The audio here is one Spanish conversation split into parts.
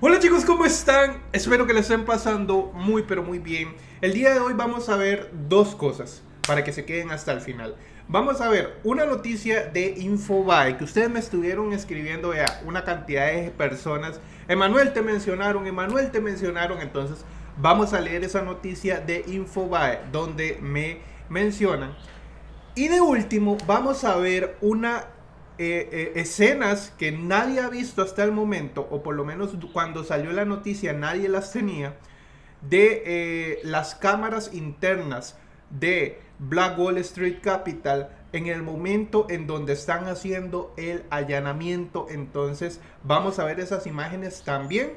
Hola chicos, ¿cómo están? Espero que les estén pasando muy pero muy bien. El día de hoy vamos a ver dos cosas para que se queden hasta el final. Vamos a ver una noticia de Infobae que ustedes me estuvieron escribiendo ya una cantidad de personas. Emanuel te mencionaron, Emanuel te mencionaron, entonces vamos a leer esa noticia de Infobae donde me mencionan. Y de último vamos a ver una eh, eh, escenas que nadie ha visto hasta el momento, o por lo menos cuando salió la noticia nadie las tenía, de eh, las cámaras internas de Black Wall Street Capital en el momento en donde están haciendo el allanamiento. Entonces vamos a ver esas imágenes también.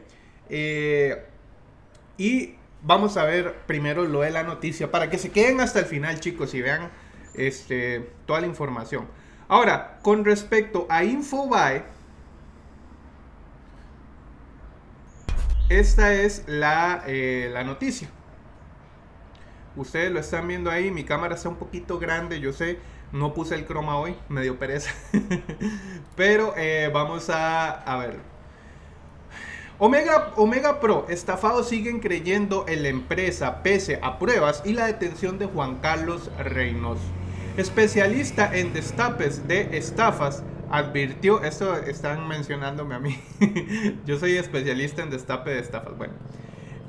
y vamos a ver primero lo de la noticia para que se queden hasta el final chicos y vean este, toda la información. Ahora, con respecto a Infobae, esta es la, eh, la noticia. Ustedes lo están viendo ahí, mi cámara está un poquito grande, yo sé, no puse el croma hoy, me dio pereza. Pero eh, vamos a, a ver. Omega, Omega Pro, estafados siguen creyendo en la empresa pese a pruebas y la detención de Juan Carlos Reynoso. Especialista en destapes de estafas, advirtió, esto están mencionándome a mí, yo soy especialista en destape de estafas, bueno,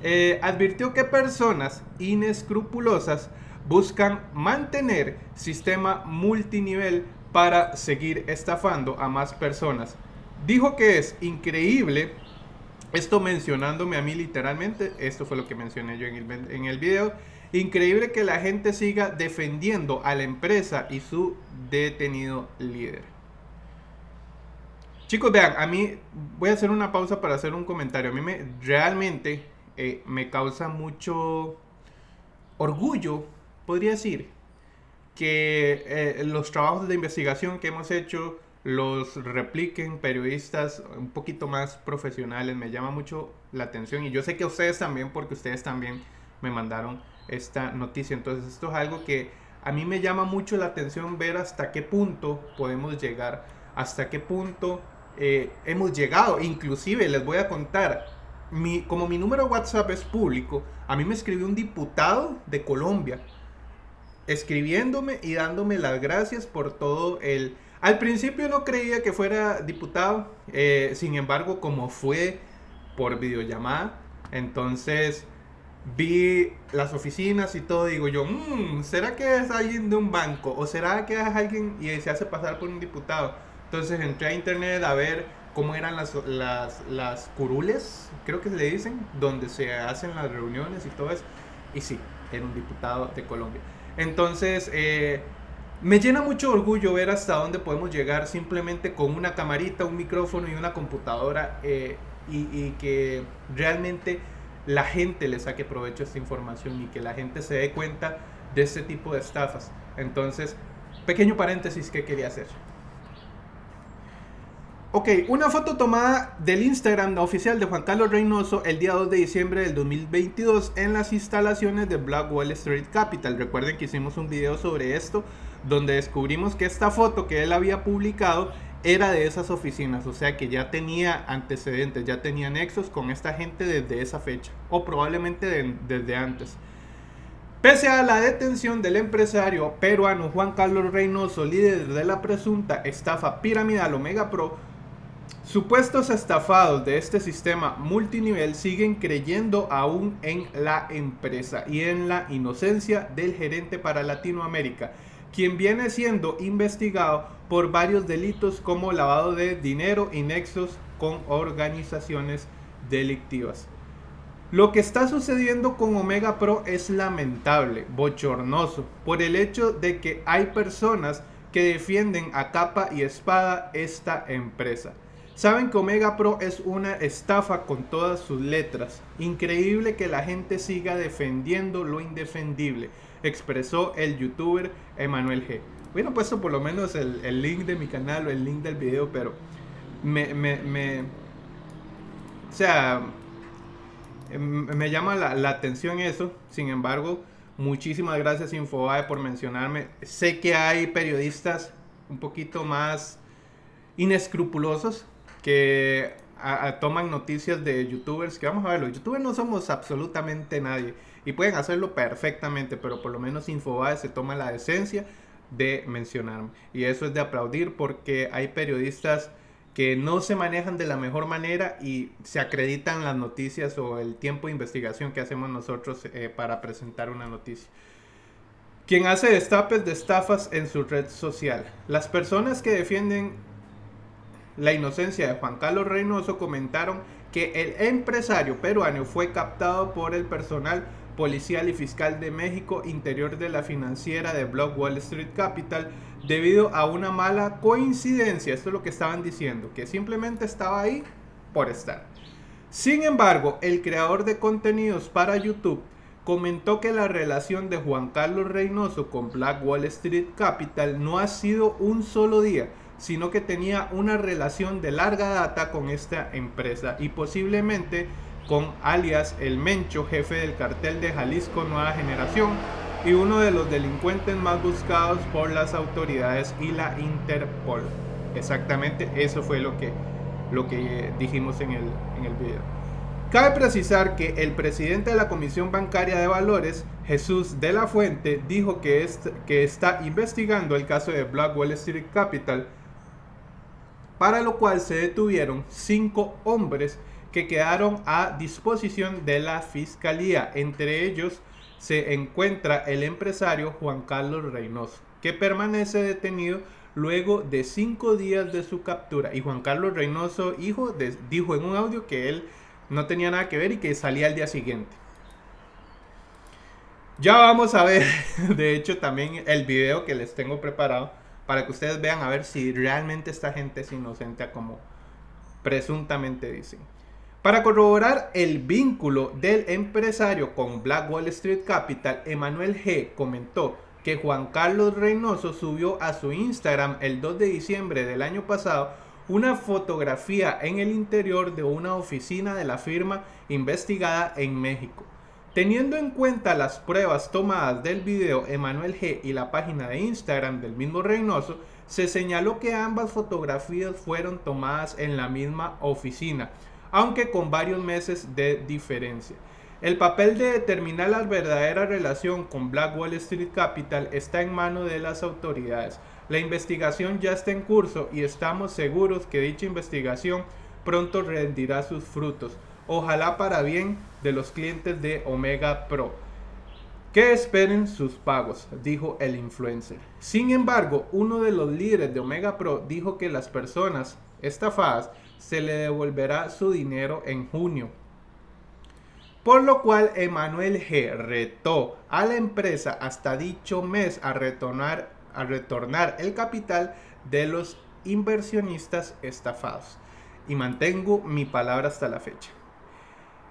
eh, advirtió que personas inescrupulosas buscan mantener sistema multinivel para seguir estafando a más personas. Dijo que es increíble, esto mencionándome a mí literalmente, esto fue lo que mencioné yo en el, en el video, Increíble que la gente siga defendiendo a la empresa y su detenido líder. Chicos, vean, a mí voy a hacer una pausa para hacer un comentario. A mí me, realmente eh, me causa mucho orgullo, podría decir, que eh, los trabajos de investigación que hemos hecho los repliquen periodistas un poquito más profesionales. Me llama mucho la atención y yo sé que ustedes también, porque ustedes también me mandaron esta noticia. Entonces esto es algo que a mí me llama mucho la atención ver hasta qué punto podemos llegar, hasta qué punto eh, hemos llegado. Inclusive les voy a contar, mi, como mi número de WhatsApp es público, a mí me escribió un diputado de Colombia escribiéndome y dándome las gracias por todo el... Al principio no creía que fuera diputado, eh, sin embargo como fue por videollamada, entonces vi las oficinas y todo, digo yo, mmm, ¿será que es alguien de un banco? ¿O será que es alguien y se hace pasar por un diputado? Entonces entré a internet a ver cómo eran las, las, las curules, creo que se le dicen, donde se hacen las reuniones y todo eso. Y sí, era un diputado de Colombia. Entonces, eh, me llena mucho orgullo ver hasta dónde podemos llegar simplemente con una camarita, un micrófono y una computadora eh, y, y que realmente la gente le saque provecho a esta información y que la gente se dé cuenta de este tipo de estafas. Entonces, pequeño paréntesis que quería hacer. Ok, una foto tomada del Instagram oficial de Juan Carlos Reynoso el día 2 de diciembre del 2022 en las instalaciones de Black Wall Street Capital. Recuerden que hicimos un video sobre esto donde descubrimos que esta foto que él había publicado era de esas oficinas, o sea que ya tenía antecedentes, ya tenía nexos con esta gente desde esa fecha, o probablemente desde antes. Pese a la detención del empresario peruano Juan Carlos Reynoso, líder de la presunta estafa piramidal Omega Pro, supuestos estafados de este sistema multinivel siguen creyendo aún en la empresa y en la inocencia del gerente para Latinoamérica quien viene siendo investigado por varios delitos como lavado de dinero y nexos con organizaciones delictivas. Lo que está sucediendo con Omega Pro es lamentable, bochornoso, por el hecho de que hay personas que defienden a capa y espada esta empresa. Saben que Omega Pro es una estafa con todas sus letras. Increíble que la gente siga defendiendo lo indefendible expresó el youtuber Emanuel G. Hubiera puesto por lo menos el, link de mi canal o el link del video, pero me, me, o sea, me llama la, atención eso. Sin embargo, muchísimas gracias Infobae por mencionarme. Sé que hay periodistas un poquito más inescrupulosos que toman noticias de youtubers, que vamos a ver, los youtubers no somos absolutamente nadie y pueden hacerlo perfectamente, pero por lo menos Infobae se toma la decencia de mencionarme. Y eso es de aplaudir porque hay periodistas que no se manejan de la mejor manera y se acreditan las noticias o el tiempo de investigación que hacemos nosotros eh, para presentar una noticia. Quien hace destapes de estafas en su red social. Las personas que defienden la inocencia de Juan Carlos Reynoso comentaron que el empresario peruano fue captado por el personal policial y fiscal de México interior de la financiera de Block Wall Street Capital debido a una mala coincidencia. Esto es lo que estaban diciendo, que simplemente estaba ahí por estar. Sin embargo, el creador de contenidos para YouTube comentó que la relación de Juan Carlos Reynoso con Black Wall Street Capital no ha sido un solo día, sino que tenía una relación de larga data con esta empresa y posiblemente con alias El Mencho, jefe del cartel de Jalisco Nueva Generación y uno de los delincuentes más buscados por las autoridades y la Interpol. Exactamente eso fue lo que, lo que dijimos en el, en el video. Cabe precisar que el presidente de la Comisión Bancaria de Valores, Jesús de la Fuente, dijo que, que está investigando el caso de Black Wall Street Capital, para lo cual se detuvieron cinco hombres que quedaron a disposición de la fiscalía. Entre ellos se encuentra el empresario Juan Carlos Reynoso, que permanece detenido luego de cinco días de su captura. Y Juan Carlos Reynoso, hijo, dijo en un audio que él no tenía nada que ver y que salía al día siguiente. Ya vamos a ver, de hecho, también el video que les tengo preparado para que ustedes vean a ver si realmente esta gente es inocente como presuntamente dicen. Para corroborar el vínculo del empresario con Black Wall Street Capital, Emanuel G. comentó que Juan Carlos Reynoso subió a su Instagram el 2 de diciembre del año pasado una fotografía en el interior de una oficina de la firma investigada en México. Teniendo en cuenta las pruebas tomadas del video Emanuel G y la página de Instagram del mismo Reynoso, se señaló que ambas fotografías fueron tomadas en la misma oficina aunque con varios meses de diferencia. El papel de determinar la verdadera relación con Black Wall Street Capital está en manos de las autoridades. La investigación ya está en curso y estamos seguros que dicha investigación pronto rendirá sus frutos. Ojalá para bien de los clientes de Omega Pro. Que esperen sus pagos, dijo el influencer. Sin embargo, uno de los líderes de Omega Pro dijo que las personas estafadas se le devolverá su dinero en junio. Por lo cual Emanuel G retó a la empresa hasta dicho mes a retornar, a retornar el capital de los inversionistas estafados. Y mantengo mi palabra hasta la fecha.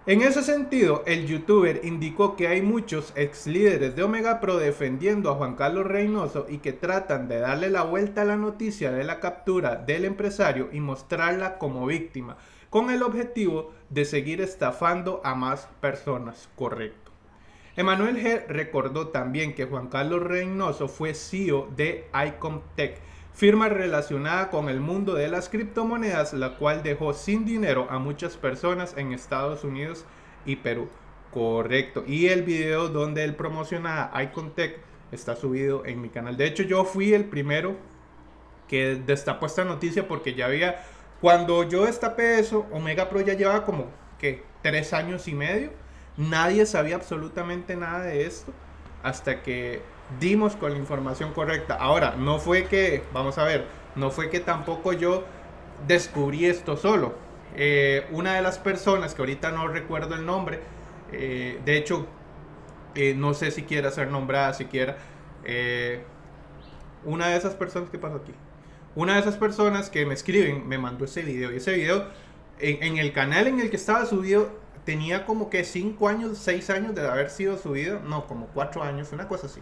En ese sentido, el youtuber indicó que hay muchos ex líderes de Omega Pro defendiendo a Juan Carlos Reynoso y que tratan de darle la vuelta a la noticia de la captura del empresario y mostrarla como víctima, con el objetivo de seguir estafando a más personas. Correcto. Emanuel G. recordó también que Juan Carlos Reynoso fue CEO de Icomtech firma relacionada con el mundo de las criptomonedas, la cual dejó sin dinero a muchas personas en Estados Unidos y Perú. Correcto. Y el video donde él promociona Icontech está subido en mi canal. De hecho, yo fui el primero que destapó esta noticia porque ya había... Cuando yo destapé eso, Omega Pro ya llevaba como que tres años y medio. Nadie sabía absolutamente nada de esto hasta que dimos con la información correcta. Ahora, no fue que, vamos a ver, no fue que tampoco yo descubrí esto solo. Eh, una de las personas, que ahorita no recuerdo el nombre, eh, de hecho, eh, no sé si quiera ser nombrada siquiera, una de esas personas, ¿qué pasa aquí? Una de esas personas que me escriben me mandó ese video y ese video en, en el canal en el que estaba subido tenía como que 5 años, 6 años de haber sido subido, no, como 4 años, una cosa así.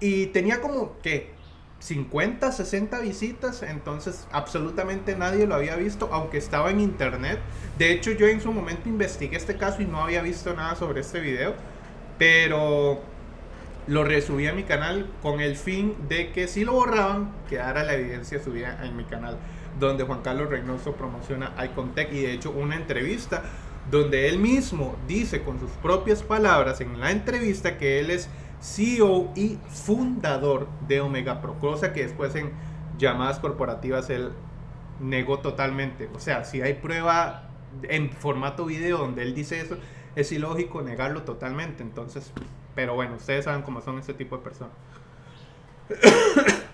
Y tenía como que 50, 60 visitas, entonces absolutamente nadie lo había visto, aunque estaba en internet. De hecho, yo en su momento investigué este caso y no había visto nada sobre este video, pero lo resubí a mi canal con el fin de que si lo borraban, quedara la evidencia subida en mi canal. donde Juan Carlos Reynoso promociona Icontech y de hecho una entrevista donde él mismo dice con sus propias palabras en la entrevista que él es CEO y fundador de Omega Pro, cosa que después en llamadas corporativas él negó totalmente. O sea, si hay prueba en formato video donde él dice eso, es ilógico negarlo totalmente. Entonces, pero bueno, ustedes saben cómo son este tipo de personas.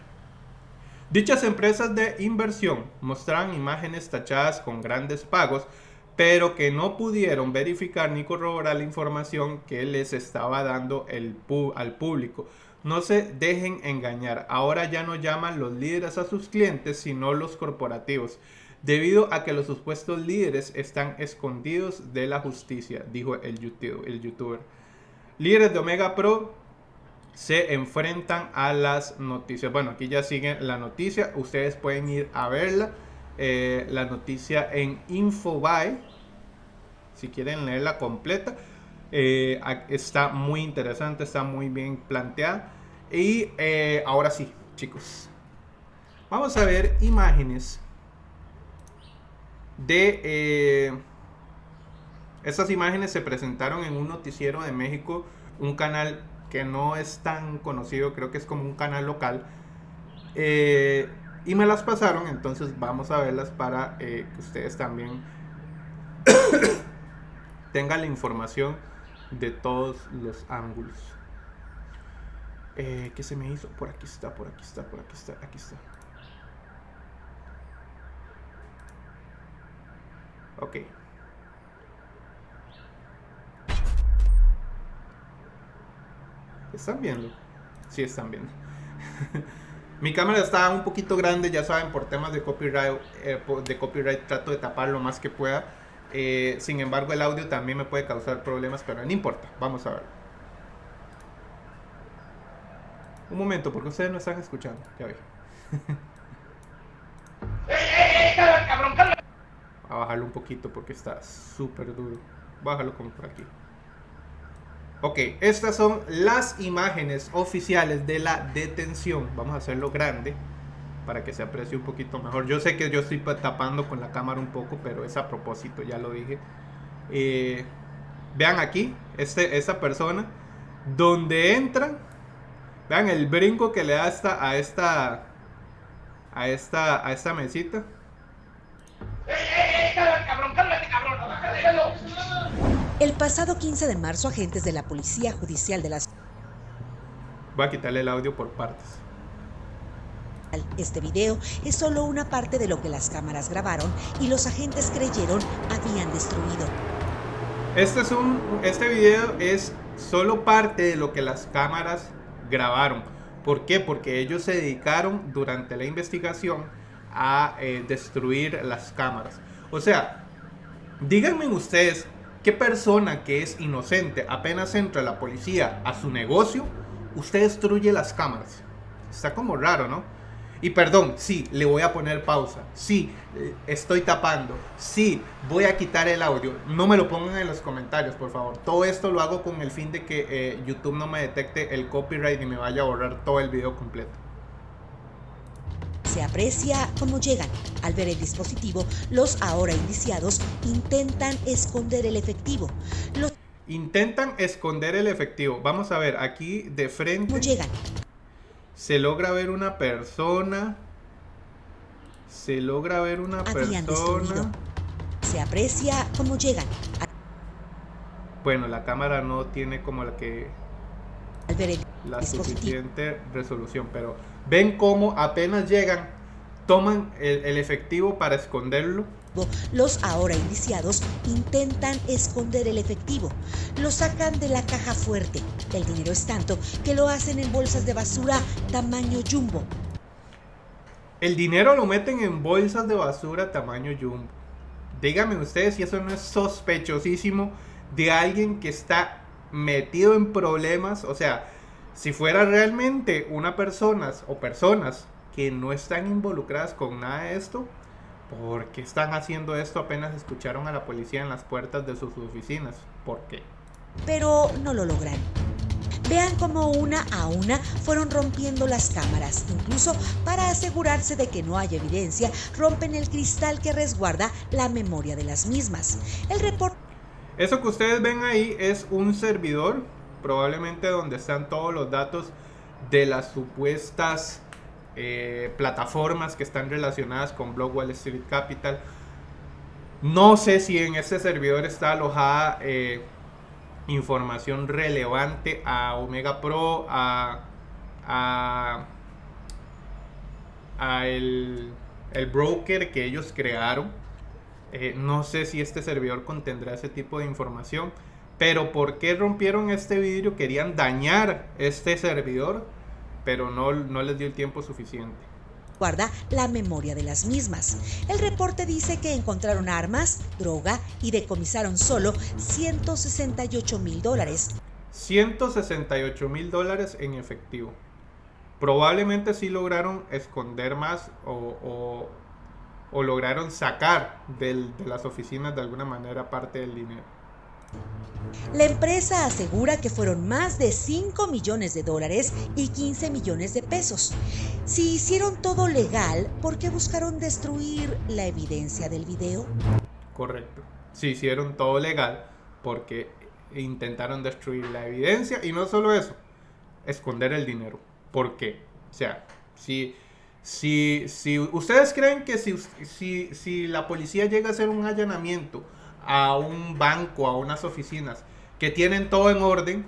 Dichas empresas de inversión mostraron imágenes tachadas con grandes pagos, pero que no pudieron verificar ni corroborar la información que les estaba dando el al público. No se dejen engañar, ahora ya no llaman los líderes a sus clientes, sino los corporativos, debido a que los supuestos líderes están escondidos de la justicia, dijo el, YouTube, el youtuber. Líderes de Omega Pro se enfrentan a las noticias. Bueno, aquí ya siguen la noticia. Ustedes pueden ir a verla. Eh, la noticia en Infobae. Si quieren leerla completa. Eh, está muy interesante, está muy bien planteada. Y eh, ahora sí, chicos. Vamos a ver imágenes de... estas imágenes se presentaron en un noticiero de México, un canal que no es tan conocido, creo que es como un canal local. Y me las pasaron, entonces vamos a verlas para eh, que ustedes también tengan la información de todos los ángulos. Eh, ¿Qué se me hizo? Por aquí está, por aquí está, por aquí está, aquí está. Ok. ¿Están viendo? Sí, están viendo. Mi cámara está un poquito grande, ya saben, por temas de copyright, eh, de copyright trato de tapar lo más que pueda. Eh, sin embargo, el audio también me puede causar problemas, pero no importa. Vamos a ver. Un momento, porque ustedes no están escuchando. Ya ve. a bajarlo un poquito porque está súper duro. Bájalo como por aquí. Ok, estas son las imágenes oficiales de la detención. Vamos a hacerlo grande para que se aprecie un poquito mejor. Yo sé que yo estoy tapando con la cámara un poco, pero es a propósito, ya lo dije. Eh, vean aquí, este, esta persona, donde entra, vean el brinco que le da esta, a esta, a esta, a esta mesita. El pasado 15 de marzo, agentes de la Policía Judicial de las... Voy a quitarle el audio por partes. Este video es solo una parte de lo que las cámaras grabaron y los agentes creyeron habían destruido. Este, es un, este video es solo parte de lo que las cámaras grabaron. ¿Por qué? Porque ellos se dedicaron durante la investigación a eh, destruir las cámaras. O sea, díganme ustedes ¿Qué persona que es inocente apenas entra la policía a su negocio, usted destruye las cámaras? Está como raro, ¿no? Y perdón, sí, le voy a poner pausa. Sí, eh, estoy tapando. Sí, voy a quitar el audio. No me lo pongan en los comentarios, por favor. Todo esto lo hago con el fin de que eh, YouTube no me detecte el copyright y me vaya a borrar todo el video completo se aprecia cómo llegan. Al ver el dispositivo, los ahora indiciados intentan esconder el efectivo. Los intentan esconder el efectivo. Vamos a ver, aquí de frente. ¿Cómo llegan? Se logra ver una persona. Se logra ver una persona. Se aprecia cómo llegan. Bueno, la cámara no tiene como la que al ver el la suficiente resolución, pero ven cómo apenas llegan, toman el, efectivo para esconderlo. Los ahora indiciados intentan esconder el efectivo. Lo sacan de la caja fuerte. El dinero es tanto que lo hacen en bolsas de basura tamaño jumbo. El dinero lo meten en bolsas de basura tamaño jumbo. Díganme ustedes si eso no es sospechosísimo de alguien que está metido en problemas. O sea, si fuera realmente una persona o personas que no están involucradas con nada de esto, ¿por qué están haciendo esto apenas escucharon a la policía en las puertas de sus oficinas? ¿Por qué? Pero no lo logran. Vean cómo una a una fueron rompiendo las cámaras. Incluso para asegurarse de que no haya evidencia, rompen el cristal que resguarda la memoria de las mismas. El reporte... Eso que ustedes ven ahí es un servidor, probablemente donde están todos los datos de las supuestas eh, plataformas que están relacionadas con Block Wall Street Capital. No sé si en ese servidor está alojada eh, información relevante a Omega Pro, a, a, el, broker que ellos crearon. Eh, no sé si este servidor contendrá ese tipo de información. Pero ¿por qué rompieron este vidrio? Querían dañar este servidor, pero no, no les dio el tiempo suficiente guarda la memoria de las mismas. El reporte dice que encontraron armas, droga y decomisaron solo 168 mil dólares. 168 mil dólares en efectivo. Probablemente sí lograron esconder más o, lograron sacar de las oficinas de alguna manera parte del dinero. La empresa asegura que fueron más de 5 millones de dólares y 15 millones de pesos. Si hicieron todo legal, ¿por qué buscaron destruir la evidencia del video? Correcto. Si hicieron todo legal, porque intentaron destruir la evidencia y no solo eso, esconder el dinero. ¿Por qué? O sea, si, si, si ustedes creen que si, si, si la policía llega a hacer un allanamiento, a un banco, a unas oficinas que tienen todo en orden,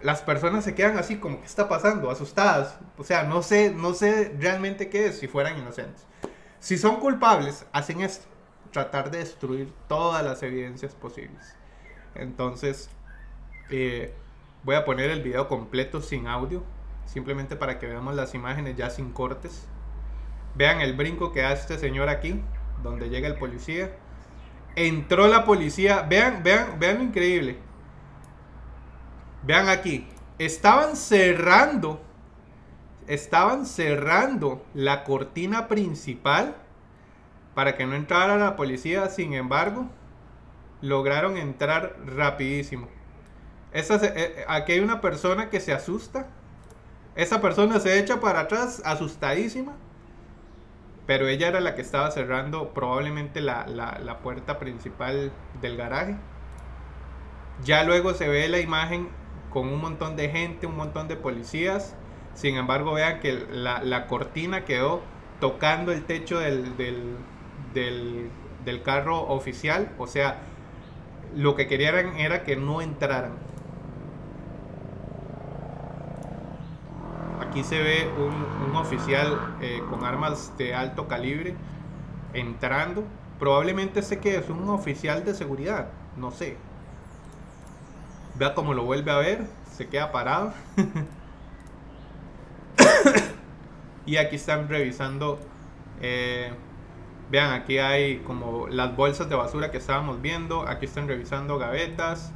las personas se quedan así como, ¿qué está pasando? Asustadas. O sea, no sé, no sé realmente qué es si fueran inocentes. Si son culpables, hacen esto, tratar de destruir todas las evidencias posibles. Entonces, eh, voy a poner el video completo sin audio, simplemente para que veamos las imágenes ya sin cortes. Vean el brinco que hace este señor aquí, donde llega el policía entró la policía. Vean, vean, vean lo increíble. Vean aquí. Estaban cerrando. Estaban cerrando la cortina principal para que no entrara la policía. Sin embargo, lograron entrar rapidísimo. Esa, eh, eh, aquí hay una persona que se asusta. Esa persona se echa para atrás asustadísima pero ella era la que estaba cerrando probablemente la, puerta principal del garaje. Ya luego se ve la imagen con un montón de gente, un montón de policías. Sin embargo, vean que la, cortina quedó tocando el techo del, del, del, carro oficial. O sea, lo que querían era que no entraran. Aquí se ve un, oficial eh, con armas de alto calibre entrando. Probablemente sé que es un oficial de seguridad, no sé. Vea cómo lo vuelve a ver, se queda parado. y aquí están revisando. Eh, vean, aquí hay como las bolsas de basura que estábamos viendo. Aquí están revisando gavetas.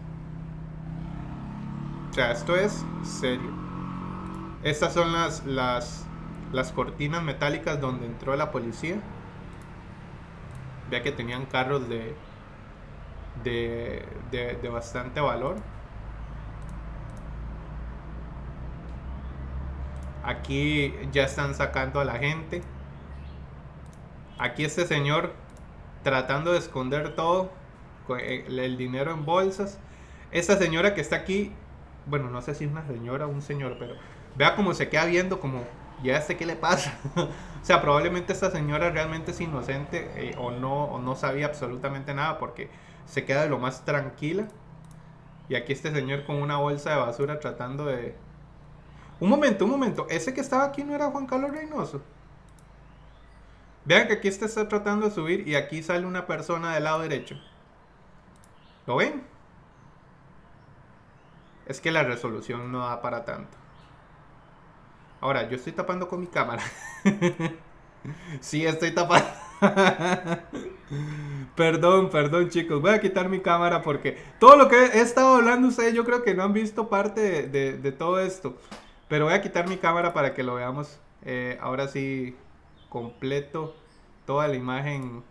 O sea, esto es serio. Estas son las, las, las cortinas metálicas donde entró la policía. Vea que tenían carros de, de, de, bastante valor. Aquí ya están sacando a la gente. Aquí este señor tratando de esconder todo. El, el dinero en bolsas. Esta señora que está aquí. Bueno, no sé si es una señora o un señor, pero Vea cómo se queda viendo como, ya sé qué le pasa. o sea, probablemente esta señora realmente es inocente eh, o, no, o no sabía absolutamente nada porque se queda de lo más tranquila. Y aquí este señor con una bolsa de basura tratando de... Un momento, un momento. Ese que estaba aquí no era Juan Carlos Reynoso. Vean que aquí este está tratando de subir y aquí sale una persona del lado derecho. ¿Lo ven? Es que la resolución no da para tanto. Ahora, yo estoy tapando con mi cámara. sí, estoy tapando. perdón, perdón chicos. Voy a quitar mi cámara porque todo lo que he estado hablando ustedes yo creo que no han visto parte de, todo esto. Pero voy a quitar mi cámara para que lo veamos eh, ahora sí completo. Toda la imagen.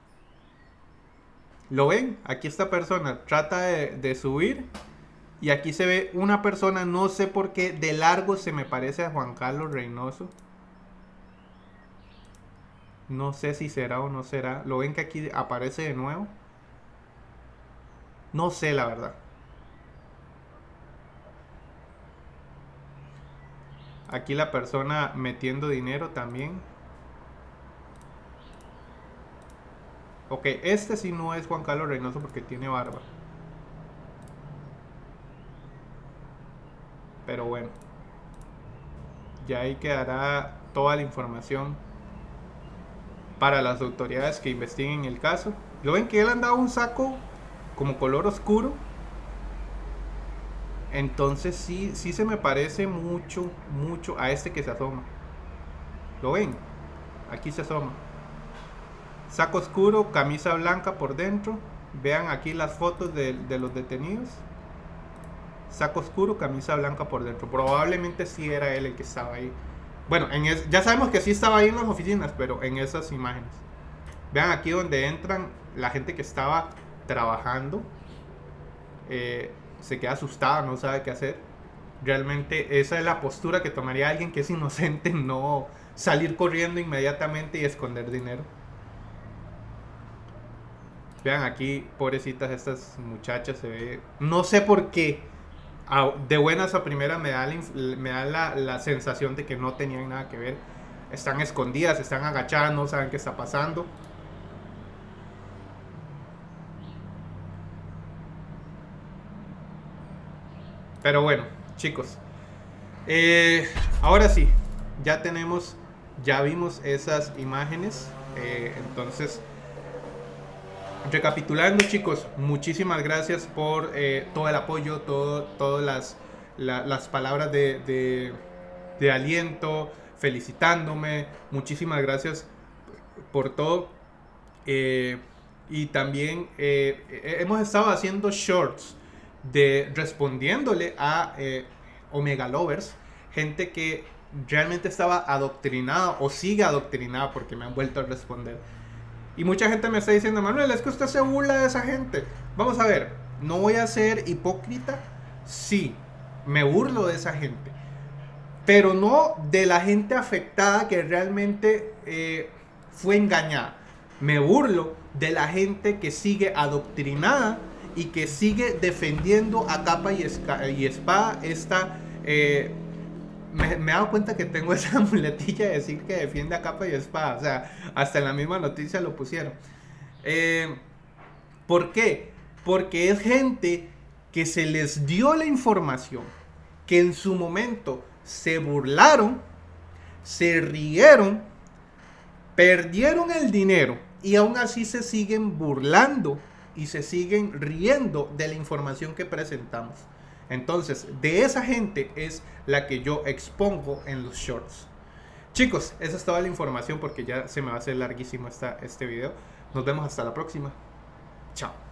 ¿Lo ven? Aquí esta persona trata de, de subir Y aquí se ve una persona, no sé por qué, de largo se me parece a Juan Carlos Reynoso. No sé si será o no será. ¿Lo ven que aquí aparece de nuevo? No sé la verdad. Aquí la persona metiendo dinero también. Ok, este sí no es Juan Carlos Reynoso porque tiene barba. Pero bueno. Ya ahí quedará toda la información para las autoridades que investiguen el caso. Lo ven que él andaba un saco como color oscuro. Entonces sí, sí se me parece mucho, mucho a este que se asoma. ¿Lo ven? Aquí se asoma. Saco oscuro, camisa blanca por dentro. Vean aquí las fotos de, los detenidos. Saco oscuro, camisa blanca por dentro. Probablemente sí era él el que estaba ahí. Bueno, en ya sabemos que sí estaba ahí en las oficinas, pero en esas imágenes. Vean aquí donde entran la gente que estaba trabajando. Eh, se queda asustada, no sabe qué hacer. Realmente esa es la postura que tomaría alguien que es inocente, no salir corriendo inmediatamente y esconder dinero. Vean aquí, pobrecitas estas muchachas, se ve... No sé por qué. De buenas a primeras me da, la, sensación de que no tenían nada que ver. Están escondidas, están agachadas, no saben qué está pasando. Pero bueno, chicos. Eh, ahora sí, ya tenemos, ya vimos esas imágenes. Eh, entonces, recapitulando chicos, muchísimas gracias por eh, todo el apoyo, todas las, palabras de, aliento, felicitándome, muchísimas gracias por todo. Eh, y también eh, hemos estado haciendo shorts de respondiéndole a Omega Lovers, gente que realmente estaba adoctrinada o sigue adoctrinada porque me han vuelto a responder y mucha gente me está diciendo, Manuel, es que usted se burla de esa gente. Vamos a ver, no voy a ser hipócrita. Sí, me burlo de esa gente. Pero no de la gente afectada que realmente eh, fue engañada. Me burlo de la gente que sigue adoctrinada y que sigue defendiendo a capa y, espada esta eh, me, he dado cuenta que tengo esa muletilla de decir que defiende a capa y espada. O sea, hasta en la misma noticia lo pusieron. Eh, ¿Por qué? Porque es gente que se les dio la información, que en su momento se burlaron, se rieron, perdieron el dinero y aún así se siguen burlando y se siguen riendo de la información que presentamos. Entonces, de esa gente es la que yo expongo en los shorts. Chicos, esa es toda la información porque ya se me va a hacer larguísimo esta, este video. Nos vemos hasta la próxima. Chao.